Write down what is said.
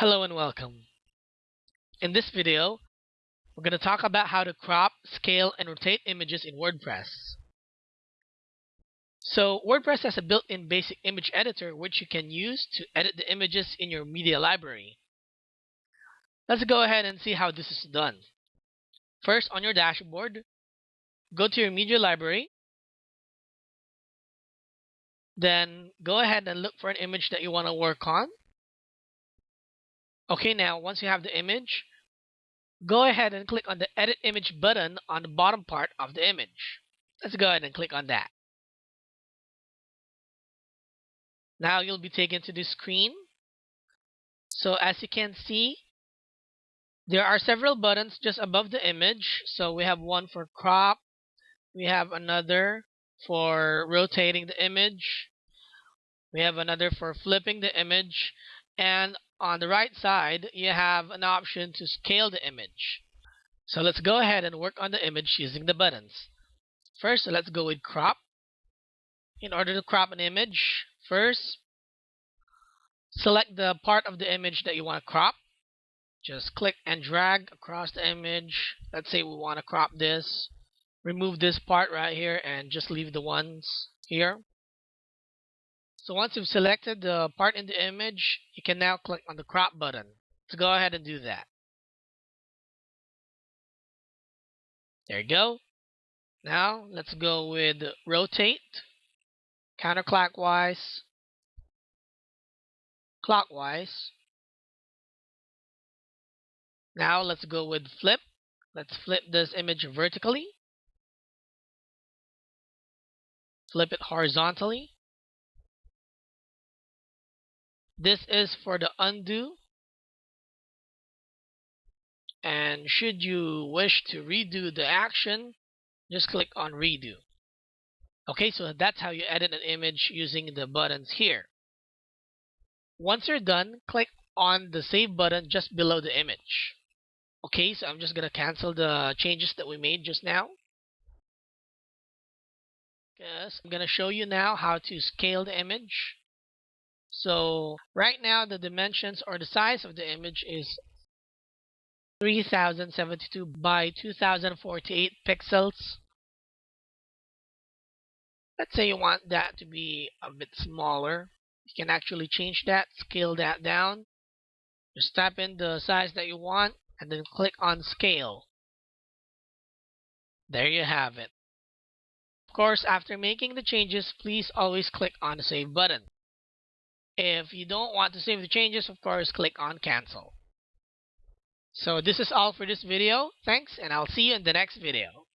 Hello and welcome. In this video, we're going to talk about how to crop, scale, and rotate images in WordPress. So WordPress has a built-in basic image editor which you can use to edit the images in your media library. Let's go ahead and see how this is done. First, on your dashboard, go to your media library. Then go ahead and look for an image that you want to work on. Okay, now once you have the image, go ahead and click on the Edit Image button on the bottom part of the image. Let's go ahead and click on that. Now you'll be taken to this screen. So as you can see, there are several buttons just above the image. So we have one for crop. We have another for rotating the image. We have another for flipping the image. And on the right side, you have an option to scale the image. So let's go ahead and work on the image using the buttons. First, let's go with crop. In order to crop an image, first, select the part of the image that you want to crop. Just click and drag across the image. Let's say we want to crop this. Remove this part right here and just leave the ones here. So once you've selected the part in the image, you can now click on the crop button. to go ahead and do that. There you go. Now let's go with rotate, counterclockwise, clockwise. Now let's go with flip. Let's flip this image vertically. Flip it horizontally. This is for the undo. And should you wish to redo the action, just click on redo. Okay, so that's how you edit an image using the buttons here. Once you're done, click on the save button just below the image. Okay, so I'm just going to cancel the changes that we made just now. Yes, I'm going to show you now how to scale the image. So right now the dimensions or the size of the image is 3072 by 2048 pixels. Let's say you want that to be a bit smaller. You can actually change that, scale that down. Just type in the size that you want and then click on scale. There you have it. Of course, after making the changes, please always click on the save button. If you don't want to save the changes, of course, click on cancel. So this is all for this video. Thanks, and I'll see you in the next video.